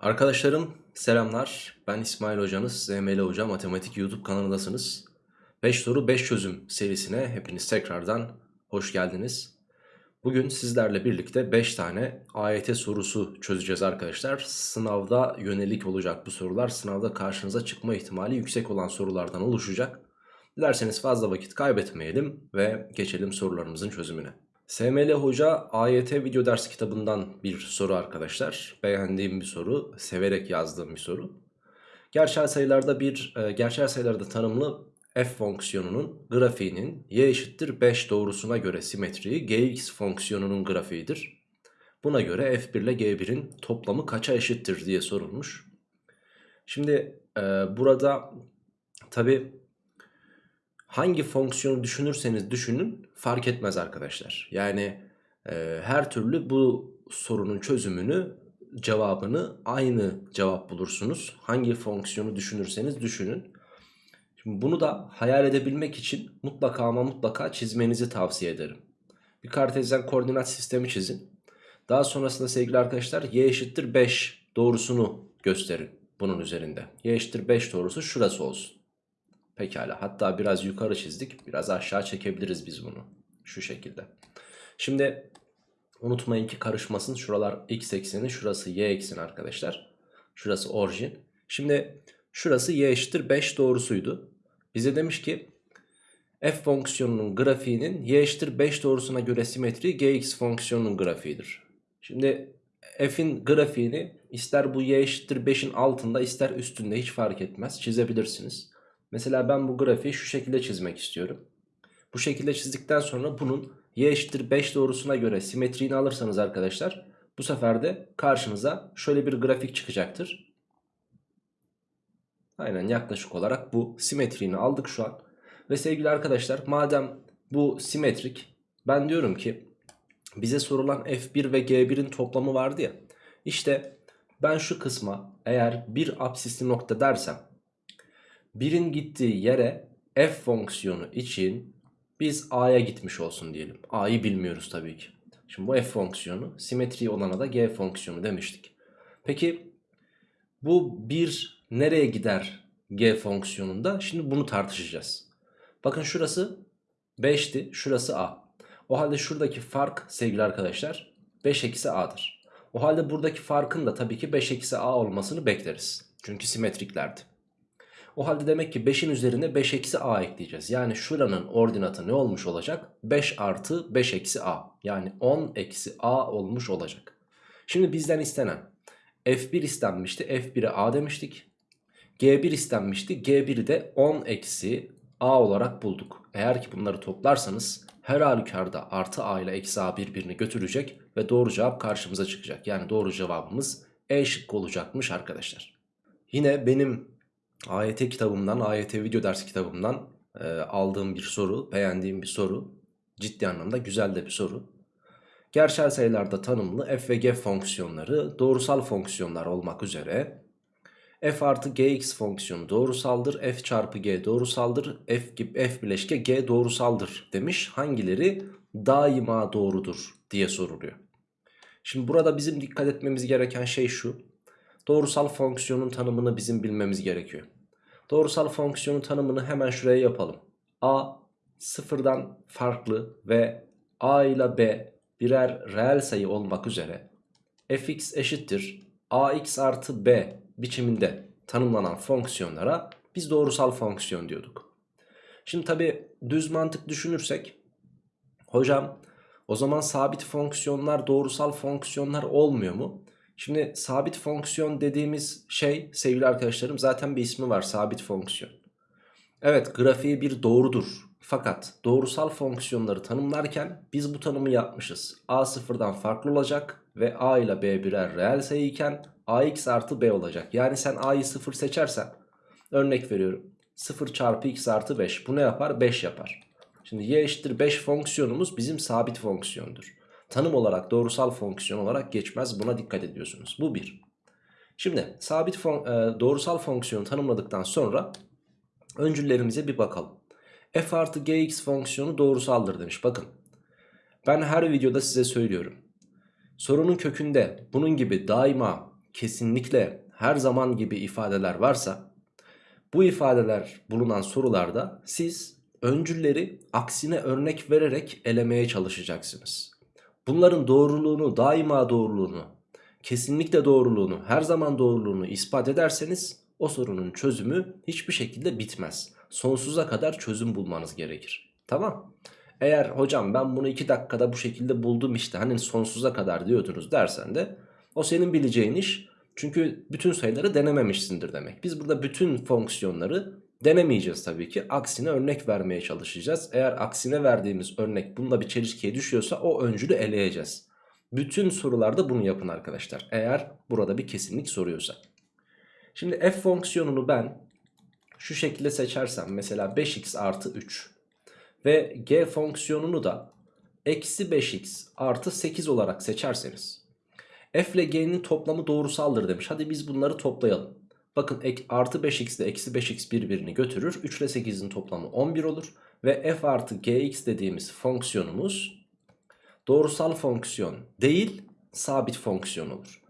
Arkadaşlarım selamlar. Ben İsmail Hocanız. ZML Hoca Matematik YouTube kanalındasınız. 5 soru 5 çözüm serisine hepiniz tekrardan hoş geldiniz. Bugün sizlerle birlikte 5 tane AYT sorusu çözeceğiz arkadaşlar. Sınavda yönelik olacak bu sorular. Sınavda karşınıza çıkma ihtimali yüksek olan sorulardan oluşacak. Dilerseniz fazla vakit kaybetmeyelim ve geçelim sorularımızın çözümüne. SML Hoca AYT video ders kitabından bir soru arkadaşlar. Beğendiğim bir soru, severek yazdığım bir soru. Gerçel sayılarda bir e, gerçel sayılarda tanımlı f fonksiyonunun grafiğinin y eşittir 5 doğrusuna göre simetriği gx fonksiyonunun grafiğidir. Buna göre f1 ile g1'in toplamı kaça eşittir diye sorulmuş. Şimdi e, burada tabi hangi fonksiyonu düşünürseniz düşünün fark etmez arkadaşlar. Yani e, her türlü bu sorunun çözümünü cevabını aynı cevap bulursunuz. Hangi fonksiyonu düşünürseniz düşünün. Şimdi bunu da hayal edebilmek için mutlaka ama mutlaka çizmenizi tavsiye ederim. Bir kartezyen koordinat sistemi çizin. Daha sonrasında sevgili arkadaşlar y eşittir 5 doğrusunu gösterin bunun üzerinde. y eşittir 5 doğrusu şurası olsun. Pekala hatta biraz yukarı çizdik. Biraz aşağı çekebiliriz biz bunu. Şu şekilde. Şimdi unutmayın ki karışmasın. Şuralar x ekseni şurası y ekseni arkadaşlar. Şurası orijin. Şimdi şurası y eşittir 5 doğrusuydu. Bize demiş ki f fonksiyonunun grafiğinin y eşittir 5 doğrusuna göre simetri gx fonksiyonunun grafiğidir. Şimdi f'in grafiğini ister bu y eşittir 5'in altında ister üstünde hiç fark etmez çizebilirsiniz. Mesela ben bu grafiği şu şekilde çizmek istiyorum. Bu şekilde çizdikten sonra bunun y eşittir 5 doğrusuna göre simetriğini alırsanız arkadaşlar bu sefer de karşınıza şöyle bir grafik çıkacaktır. Aynen yaklaşık olarak bu simetriğini aldık şu an. Ve sevgili arkadaşlar madem bu simetrik ben diyorum ki bize sorulan f1 ve g1'in toplamı vardı ya. İşte ben şu kısma eğer bir absisli nokta dersem Birin gittiği yere f fonksiyonu için biz a'ya gitmiş olsun diyelim. a'yı bilmiyoruz tabii ki. Şimdi bu f fonksiyonu simetri olana da g fonksiyonu demiştik. Peki bu bir nereye gider g fonksiyonunda? Şimdi bunu tartışacağız. Bakın şurası 5'ti şurası a. O halde şuradaki fark sevgili arkadaşlar 5 eksi a'dır. O halde buradaki farkın da tabii ki 5 eksi a olmasını bekleriz. Çünkü simetriklerdi. O halde demek ki 5'in üzerine 5 eksi a ekleyeceğiz. Yani şuranın ordinatı ne olmuş olacak? 5 artı 5 eksi a. Yani 10 eksi a olmuş olacak. Şimdi bizden istenen f1 istenmişti. f1'e a demiştik. g1 istenmişti. g1'i de 10 eksi a olarak bulduk. Eğer ki bunları toplarsanız her halükarda artı a ile eksi a birbirini götürecek ve doğru cevap karşımıza çıkacak. Yani doğru cevabımız E şıkkı olacakmış arkadaşlar. Yine benim AYT kitabımdan, AYT video ders kitabımdan e, aldığım bir soru, beğendiğim bir soru. Ciddi anlamda güzel de bir soru. Gerçel sayılarda tanımlı f ve g fonksiyonları doğrusal fonksiyonlar olmak üzere f artı gx fonksiyonu doğrusaldır, f çarpı g doğrusaldır, f, f bileşke g doğrusaldır demiş. Hangileri daima doğrudur diye soruluyor. Şimdi burada bizim dikkat etmemiz gereken şey şu. Doğrusal fonksiyonun tanımını bizim bilmemiz gerekiyor. Doğrusal fonksiyonun tanımını hemen şuraya yapalım. A sıfırdan farklı ve A ile B birer reel sayı olmak üzere fx eşittir ax artı b biçiminde tanımlanan fonksiyonlara biz doğrusal fonksiyon diyorduk. Şimdi tabi düz mantık düşünürsek hocam o zaman sabit fonksiyonlar doğrusal fonksiyonlar olmuyor mu? Şimdi sabit fonksiyon dediğimiz şey sevgili arkadaşlarım zaten bir ismi var sabit fonksiyon. Evet grafiği bir doğrudur. Fakat doğrusal fonksiyonları tanımlarken biz bu tanımı yapmışız. A sıfırdan farklı olacak ve A ile B birer reel sayı iken AX artı B olacak. Yani sen A'yı sıfır seçersen örnek veriyorum. 0 çarpı x artı 5 bu ne yapar? 5 yapar. Şimdi y eşittir 5 fonksiyonumuz bizim sabit fonksiyondur tanım olarak doğrusal fonksiyon olarak geçmez. Buna dikkat ediyorsunuz. Bu bir. Şimdi sabit fon e, doğrusal fonksiyonu tanımladıktan sonra öncüllerimize bir bakalım. f artı gx fonksiyonu doğrusaldır demiş. Bakın ben her videoda size söylüyorum. Sorunun kökünde bunun gibi daima kesinlikle, her zaman gibi ifadeler varsa bu ifadeler bulunan sorularda siz öncülleri aksine örnek vererek elemeye çalışacaksınız. Bunların doğruluğunu, daima doğruluğunu, kesinlikle doğruluğunu, her zaman doğruluğunu ispat ederseniz o sorunun çözümü hiçbir şekilde bitmez. Sonsuza kadar çözüm bulmanız gerekir. Tamam. Eğer hocam ben bunu 2 dakikada bu şekilde buldum işte hani sonsuza kadar diyordunuz dersen de o senin bileceğin iş. Çünkü bütün sayıları denememişsindir demek. Biz burada bütün fonksiyonları denemeyeceğiz tabii ki. Aksine örnek vermeye çalışacağız. Eğer aksine verdiğimiz örnek bununla bir çelişkiye düşüyorsa o öncülü eleyeceğiz. Bütün sorularda bunu yapın arkadaşlar. Eğer burada bir kesinlik soruyorsa. Şimdi f fonksiyonunu ben şu şekilde seçersem mesela 5x artı 3 ve g fonksiyonunu da eksi 5x artı 8 olarak seçerseniz f ile g'nin toplamı doğrusaldır demiş. Hadi biz bunları toplayalım. Bakın artı 5x ile eksi 5x birbirini götürür. 3 ile 8'in toplamı 11 olur. Ve f artı gx dediğimiz fonksiyonumuz doğrusal fonksiyon değil sabit fonksiyon olur.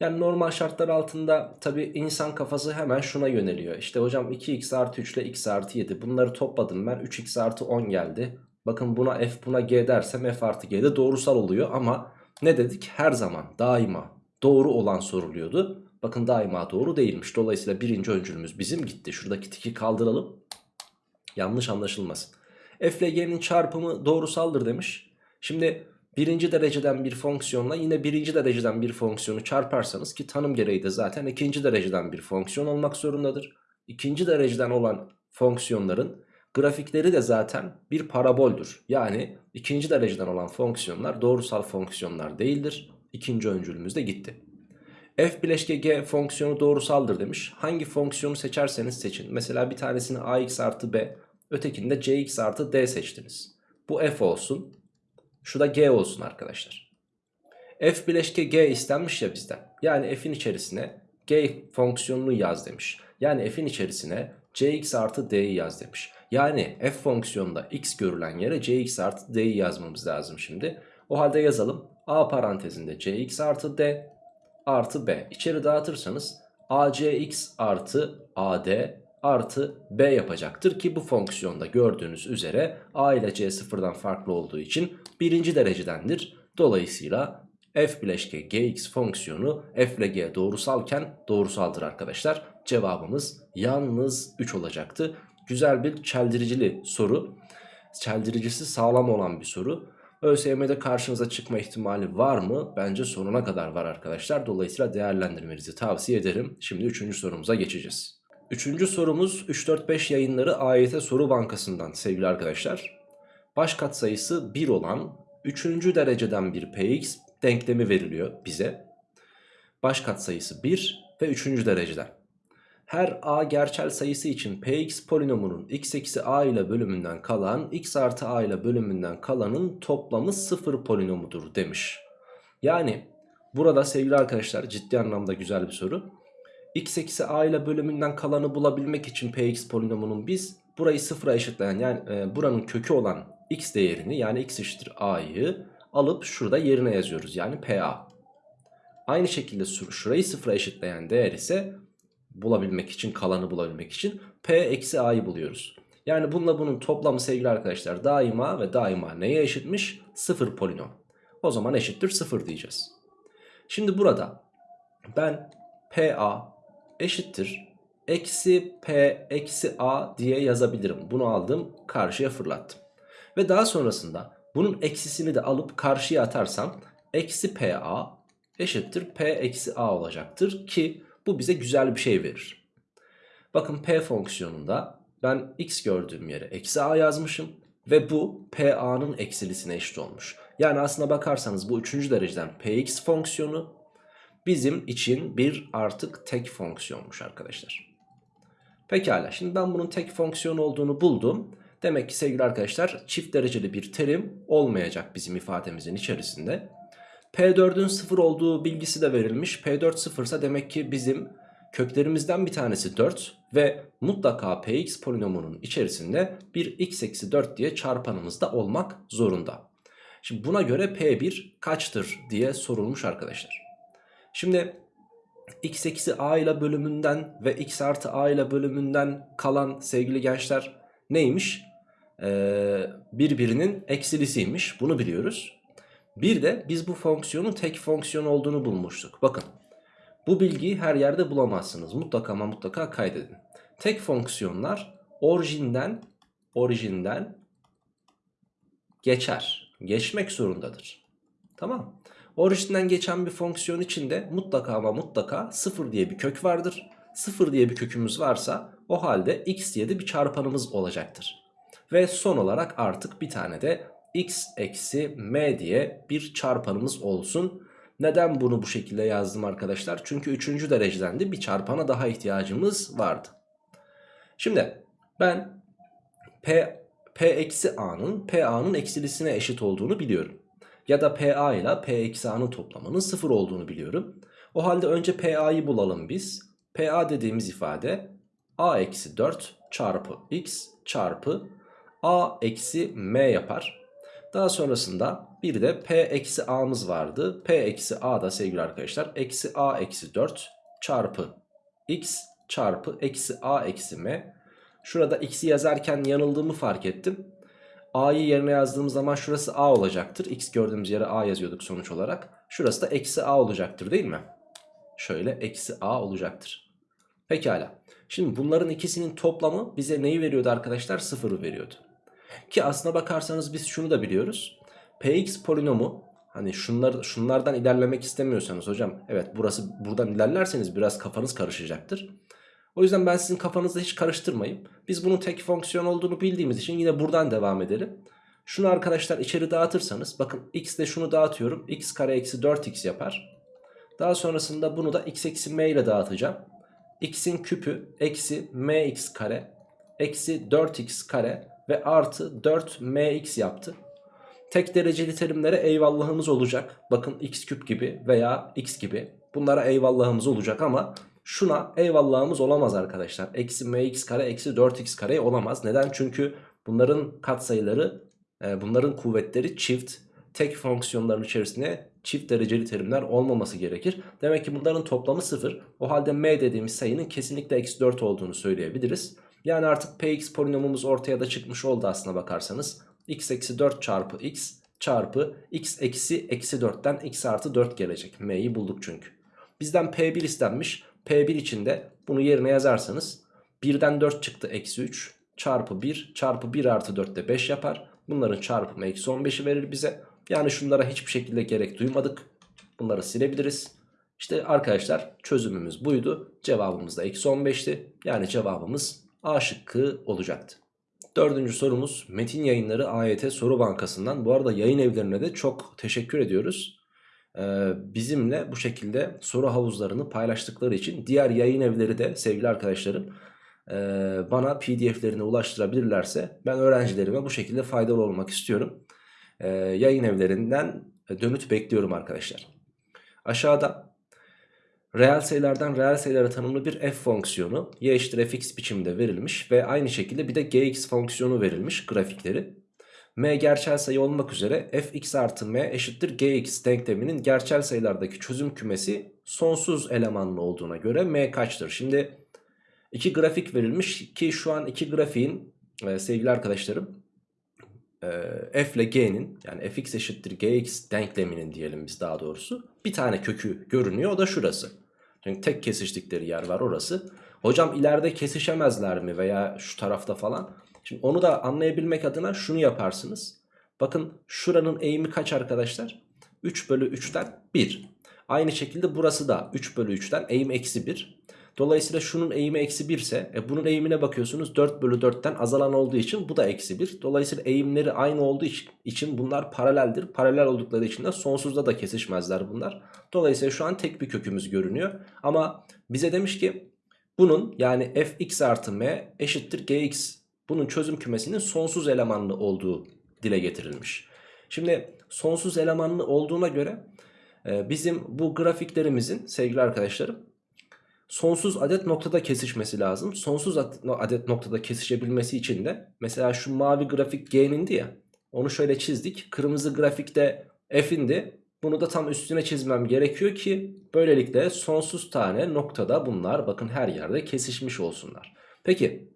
Yani normal şartlar altında tabi insan kafası hemen şuna yöneliyor. İşte hocam 2x artı 3 ile x artı 7 bunları topladım ben 3x artı 10 geldi. Bakın buna f buna g dersem f artı g de doğrusal oluyor ama ne dedik? Her zaman daima doğru olan soruluyordu. Bakın daima doğru değilmiş. Dolayısıyla birinci öncülümüz bizim gitti. Şuradaki tiki kaldıralım. Yanlış anlaşılmasın. F ile G'nin çarpımı doğrusaldır demiş. Şimdi birinci dereceden bir fonksiyonla yine birinci dereceden bir fonksiyonu çarparsanız ki tanım gereği de zaten ikinci dereceden bir fonksiyon olmak zorundadır. İkinci dereceden olan fonksiyonların grafikleri de zaten bir paraboldür. Yani ikinci dereceden olan fonksiyonlar doğrusal fonksiyonlar değildir. İkinci öncülümüz de gitti. F bileşke g fonksiyonu doğrusaldır demiş. Hangi fonksiyonu seçerseniz seçin. Mesela bir tanesini ax artı b, ötekinde cx artı d seçtiniz. Bu f olsun. Şu da g olsun arkadaşlar. F bileşke g istenmiş ya bizden. Yani f'in içerisine g fonksiyonunu yaz demiş. Yani f'in içerisine cx artı d'yi yaz demiş. Yani f fonksiyonunda x görülen yere cx artı d'yi yazmamız lazım şimdi. O halde yazalım. a parantezinde cx artı d artı b. İçeri dağıtırsanız acx artı ad artı b yapacaktır ki bu fonksiyonda gördüğünüz üzere a ile c sıfırdan farklı olduğu için birinci derecedendir. Dolayısıyla f bileşke gx fonksiyonu f ile g doğrusalken doğrusaldır arkadaşlar. Cevabımız yalnız 3 olacaktı. Güzel bir çeldiricili soru. Çeldiricisi sağlam olan bir soru. ÖSYM'de karşınıza çıkma ihtimali var mı? Bence sonuna kadar var arkadaşlar. Dolayısıyla değerlendirmenizi tavsiye ederim. Şimdi 3. sorumuza geçeceğiz. 3. sorumuz 3-4-5 yayınları AYT soru bankasından sevgili arkadaşlar. Baş katsayısı 1 olan 3. dereceden bir px denklemi veriliyor bize. Baş katsayısı 1 ve 3. dereceden. Her a gerçel sayısı için px polinomunun x eksi a ile bölümünden kalan x artı a ile bölümünden kalanın toplamı 0 polinomudur demiş. Yani burada sevgili arkadaşlar ciddi anlamda güzel bir soru. x eksi a ile bölümünden kalanı bulabilmek için px polinomunun biz burayı sıfıra eşitleyen yani e, buranın kökü olan x değerini yani x eşittir a'yı alıp şurada yerine yazıyoruz yani pa. Aynı şekilde şurayı sıfıra eşitleyen değer ise bulabilmek için kalanı bulabilmek için P eksi A'yı buluyoruz. Yani bununla bunun toplamı sevgili arkadaşlar daima ve daima neye eşitmiş? Sıfır polinom. O zaman eşittir sıfır diyeceğiz. Şimdi burada ben PA eşittir eksi P eksi A diye yazabilirim. Bunu aldım karşıya fırlattım. Ve daha sonrasında bunun eksisini de alıp karşıya atarsam eksi PA eşittir P eksi A olacaktır ki bu bize güzel bir şey verir. Bakın p fonksiyonunda ben x gördüğüm yere eksi a yazmışım. Ve bu pa'nın eksilisine eşit olmuş. Yani aslına bakarsanız bu üçüncü dereceden px fonksiyonu bizim için bir artık tek fonksiyonmuş arkadaşlar. Pekala şimdi ben bunun tek fonksiyon olduğunu buldum. Demek ki sevgili arkadaşlar çift dereceli bir terim olmayacak bizim ifademizin içerisinde. P4'ün 0 olduğu bilgisi de verilmiş. P4 0 ise demek ki bizim köklerimizden bir tanesi 4 ve mutlaka Px polinomunun içerisinde bir x eksi 4 diye çarpanımız da olmak zorunda. Şimdi buna göre P1 kaçtır diye sorulmuş arkadaşlar. Şimdi x eksi a ile bölümünden ve x artı a ile bölümünden kalan sevgili gençler neymiş? Ee, birbirinin eksilisiymiş. Bunu biliyoruz. Bir de biz bu fonksiyonun tek fonksiyon olduğunu bulmuştuk. Bakın bu bilgiyi her yerde bulamazsınız. Mutlaka ama mutlaka kaydedin. Tek fonksiyonlar orijinden orijinden geçer. Geçmek zorundadır. Tamam. Orijinden geçen bir fonksiyon içinde mutlaka ama mutlaka 0 diye bir kök vardır. 0 diye bir kökümüz varsa o halde x diye de bir çarpanımız olacaktır. Ve son olarak artık bir tane de x eksi m diye bir çarpanımız olsun. Neden bunu bu şekilde yazdım arkadaşlar? Çünkü 3. dereceden de bir çarpana daha ihtiyacımız vardı. Şimdi ben p, p eksi a'nın p a'nın eksilisine eşit olduğunu biliyorum. Ya da pa ile p eksi a'nın toplamının 0 olduğunu biliyorum. O halde önce pa'yı bulalım biz. pa dediğimiz ifade a eksi 4 çarpı x çarpı a eksi m yapar. Daha sonrasında bir de p eksi a'mız vardı. p eksi a da sevgili arkadaşlar eksi a eksi 4 çarpı x çarpı eksi a eksi m. Şurada x'i yazarken yanıldığımı fark ettim. a'yı yerine yazdığım zaman şurası a olacaktır. x gördüğümüz yere a yazıyorduk sonuç olarak. Şurası da eksi a olacaktır değil mi? Şöyle eksi a olacaktır. Pekala. Şimdi bunların ikisinin toplamı bize neyi veriyordu arkadaşlar? Sıfırı veriyordu. Ki aslına bakarsanız biz şunu da biliyoruz. Px polinomu hani şunlar, şunlardan ilerlemek istemiyorsanız hocam evet burası buradan ilerlerseniz biraz kafanız karışacaktır. O yüzden ben sizin kafanızda hiç karıştırmayayım. Biz bunun tek fonksiyon olduğunu bildiğimiz için yine buradan devam edelim. Şunu arkadaşlar içeri dağıtırsanız bakın x ile şunu dağıtıyorum. x kare eksi 4x yapar. Daha sonrasında bunu da x eksi m ile dağıtacağım. x'in küpü eksi mx kare eksi 4x kare ve artı 4mx yaptı. Tek dereceli terimlere eyvallahımız olacak. Bakın x küp gibi veya x gibi. Bunlara eyvallahımız olacak ama şuna eyvallahımız olamaz arkadaşlar. Eksi mx kare eksi 4x kare olamaz. Neden? Çünkü bunların katsayıları e, bunların kuvvetleri çift. Tek fonksiyonların içerisinde çift dereceli terimler olmaması gerekir. Demek ki bunların toplamı 0. O halde m dediğimiz sayının kesinlikle eksi 4 olduğunu söyleyebiliriz. Yani artık px polinomumuz ortaya da çıkmış oldu aslına bakarsanız. x eksi 4 çarpı x çarpı x eksi eksi 4'ten x artı 4 gelecek. m'yi bulduk çünkü. Bizden p1 istenmiş. p1 için de bunu yerine yazarsanız 1'den 4 çıktı eksi 3 çarpı 1 çarpı 1 artı 4 de 5 yapar. Bunların çarpımı eksi 15'i verir bize. Yani şunlara hiçbir şekilde gerek duymadık. Bunları silebiliriz. İşte arkadaşlar çözümümüz buydu. Cevabımız da eksi 15'ti. Yani cevabımız A şıkkı olacaktı. Dördüncü sorumuz Metin Yayınları AYT Soru Bankası'ndan. Bu arada yayın evlerine de çok teşekkür ediyoruz. Ee, bizimle bu şekilde soru havuzlarını paylaştıkları için diğer yayın evleri de sevgili arkadaşlarım e, bana pdf'lerini ulaştırabilirlerse ben öğrencilerime bu şekilde faydalı olmak istiyorum. Ee, yayın evlerinden dönüt bekliyorum arkadaşlar. Aşağıda reel sayılardan reel sayılara tanımlı bir f fonksiyonu y eşittir fx biçiminde verilmiş ve aynı şekilde bir de gx fonksiyonu verilmiş grafikleri. m gerçel sayı olmak üzere fx artı m eşittir gx denkleminin gerçel sayılardaki çözüm kümesi sonsuz elemanlı olduğuna göre m kaçtır? Şimdi iki grafik verilmiş ki şu an iki grafiğin e, sevgili arkadaşlarım e, f ile g'nin yani fx eşittir gx denkleminin diyelim biz daha doğrusu bir tane kökü görünüyor o da şurası. Çünkü tek kesiştikleri yer var orası. Hocam ileride kesişemezler mi veya şu tarafta falan. Şimdi onu da anlayabilmek adına şunu yaparsınız. Bakın şuranın eğimi kaç arkadaşlar? 3 bölü 3'ten 1. Aynı şekilde burası da 3 bölü 3'ten eğim eksi 1. Dolayısıyla şunun eğimi eksi 1 ise e, bunun eğimine bakıyorsunuz 4 bölü 4'ten azalan olduğu için bu da eksi 1. Dolayısıyla eğimleri aynı olduğu için bunlar paraleldir. Paralel oldukları için de sonsuzda da kesişmezler bunlar. Dolayısıyla şu an tek bir kökümüz görünüyor. Ama bize demiş ki bunun yani fx artı m eşittir gx. Bunun çözüm kümesinin sonsuz elemanlı olduğu dile getirilmiş. Şimdi sonsuz elemanlı olduğuna göre e, bizim bu grafiklerimizin sevgili arkadaşlarım sonsuz adet noktada kesişmesi lazım. Sonsuz adet noktada kesişebilmesi için de mesela şu mavi grafik G'nindi ya onu şöyle çizdik. Kırmızı grafikte F'indi. Bunu da tam üstüne çizmem gerekiyor ki böylelikle sonsuz tane noktada bunlar bakın her yerde kesişmiş olsunlar. Peki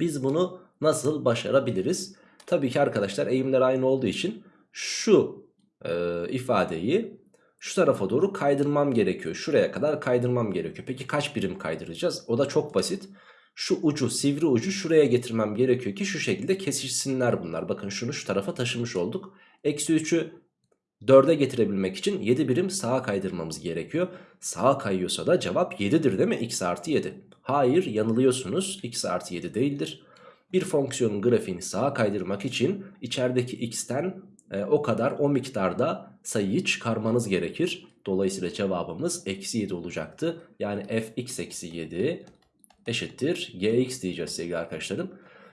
biz bunu nasıl başarabiliriz? Tabii ki arkadaşlar eğimler aynı olduğu için şu e, ifadeyi şu tarafa doğru kaydırmam gerekiyor. Şuraya kadar kaydırmam gerekiyor. Peki kaç birim kaydıracağız? O da çok basit. Şu ucu sivri ucu şuraya getirmem gerekiyor ki şu şekilde kesişsinler bunlar. Bakın şunu şu tarafa taşımış olduk. Eksi 3'ü 4'e getirebilmek için 7 birim sağa kaydırmamız gerekiyor. Sağa kayıyorsa da cevap 7'dir değil mi? x artı 7. Hayır yanılıyorsunuz. x artı 7 değildir. Bir fonksiyonun grafiğini sağa kaydırmak için içerideki x'ten e, o kadar o miktarda sayıyı çıkarmanız gerekir. Dolayısıyla cevabımız eksi 7 olacaktı. Yani fx eksi 7 eşittir gx diyeceğiz sevgili arkadaşlarım.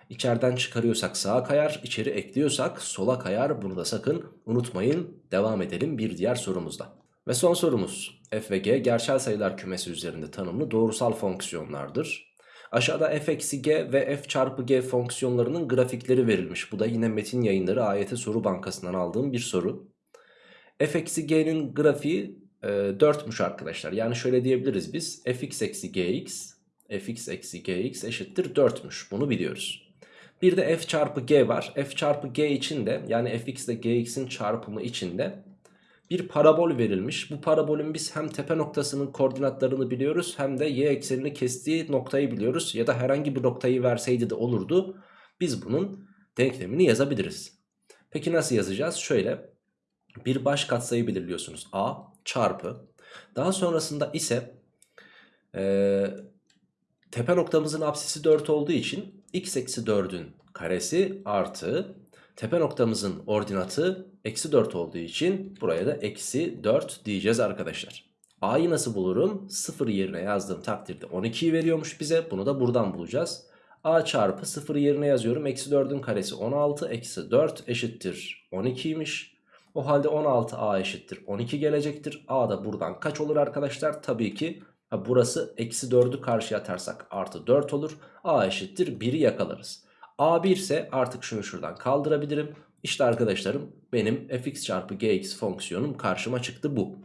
İçeriden çıkarıyorsak sağa kayar, içeri ekliyorsak sola kayar. Bunu da sakın unutmayın. Devam edelim bir diğer sorumuzda. Ve son sorumuz. f ve g gerçel sayılar kümesi üzerinde tanımlı doğrusal fonksiyonlardır. Aşağıda f eksi g ve f çarpı g fonksiyonlarının grafikleri verilmiş. Bu da yine metin yayınları AYT soru bankasından aldığım bir soru. f eksi g'nin grafiği e, 4'müş arkadaşlar. Yani şöyle diyebiliriz biz. fx eksi gx fx eksi gx eşittir 4'müş. Bunu biliyoruz. Bir de f çarpı g var. f çarpı g için de yani fx ile gx'in çarpımı için de bir parabol verilmiş. Bu parabolün biz hem tepe noktasının koordinatlarını biliyoruz hem de y eksenini kestiği noktayı biliyoruz. Ya da herhangi bir noktayı verseydi de olurdu. Biz bunun denklemini yazabiliriz. Peki nasıl yazacağız? Şöyle bir baş katsayı belirliyorsunuz. a çarpı. Daha sonrasında ise ee, tepe noktamızın apsisi 4 olduğu için x eksi 4'ün karesi artı tepe noktamızın ordinatı eksi 4 olduğu için buraya da eksi 4 diyeceğiz arkadaşlar. A'yı nasıl bulurum? 0 yerine yazdığım takdirde 12'yi veriyormuş bize. Bunu da buradan bulacağız. A çarpı 0 yerine yazıyorum. Eksi 4'ün karesi 16. Eksi 4 eşittir 12'ymiş. O halde 16 A eşittir 12 gelecektir. A da buradan kaç olur arkadaşlar? Tabii ki burası eksi 4'ü karşıya atarsak artı 4 olur. A eşittir 1'i yakalarız. A1 ise artık şunu şuradan kaldırabilirim. İşte arkadaşlarım benim fx çarpı gx fonksiyonum karşıma çıktı bu.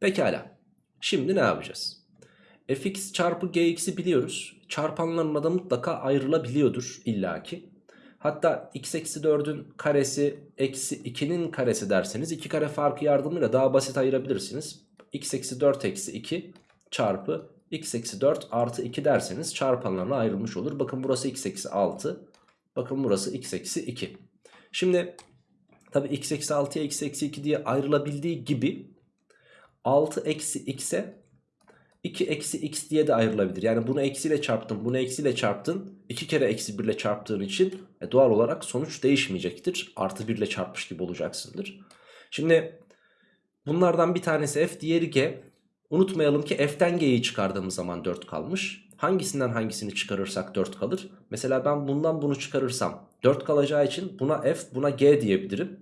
Pekala. Şimdi ne yapacağız? fx çarpı gx'i biliyoruz. Çarpanlarına da mutlaka ayrılabiliyordur illaki. Hatta x eksi 4'ün karesi eksi 2'nin karesi derseniz 2 kare farkı yardımıyla daha basit ayırabilirsiniz. x eksi 4 eksi 2 çarpı x eksi 4 artı 2 derseniz çarpanlarına ayrılmış olur. Bakın burası x eksi 6. Bakın burası x eksi 2. Şimdi tabi x eksi 6'ya x eksi 2 diye ayrılabildiği gibi 6 eksi x'e 2 eksi x diye de ayrılabilir. Yani bunu eksiyle çarptın bunu eksiyle çarptın. 2 kere eksi 1 ile çarptığın için e, doğal olarak sonuç değişmeyecektir. Artı 1 ile çarpmış gibi olacaksındır. Şimdi bunlardan bir tanesi f diğeri g. Unutmayalım ki f'ten g'yi çıkardığımız zaman 4 kalmış. Hangisinden hangisini çıkarırsak 4 kalır. Mesela ben bundan bunu çıkarırsam 4 kalacağı için buna f buna g diyebilirim.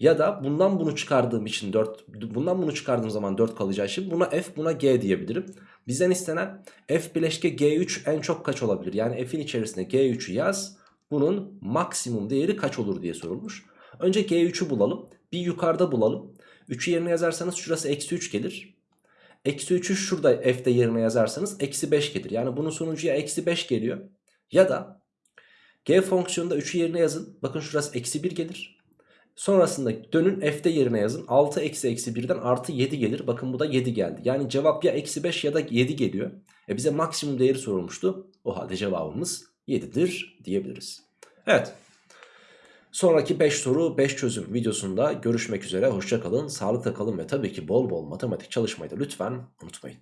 Ya da bundan bunu çıkardığım için 4 bundan bunu çıkardığım zaman 4 kalacağı için buna f buna g diyebilirim. Bizden istenen f bileşke g3 en çok kaç olabilir? Yani f'in içerisine g3'ü yaz. Bunun maksimum değeri kaç olur diye sorulmuş. Önce g3'ü bulalım. Bir yukarıda bulalım. 3'ü yerine yazarsanız şurası eksi 3 gelir. Eksi 3'ü şurada f'de yerine yazarsanız eksi 5 gelir. Yani bunun sonucu ya eksi 5 geliyor. Ya da g fonksiyonunda 3'ü yerine yazın. Bakın şurası eksi 1 gelir. Sonrasında dönün f'de yerine yazın. 6 eksi eksi 1'den artı 7 gelir. Bakın bu da 7 geldi. Yani cevap ya eksi 5 ya da 7 geliyor. E bize maksimum değeri sorulmuştu. O halde cevabımız 7'dir diyebiliriz. Evet. Sonraki 5 soru 5 çözüm videosunda görüşmek üzere. Hoşçakalın, sağlıkla kalın ve tabii ki bol bol matematik çalışmayı da lütfen unutmayın.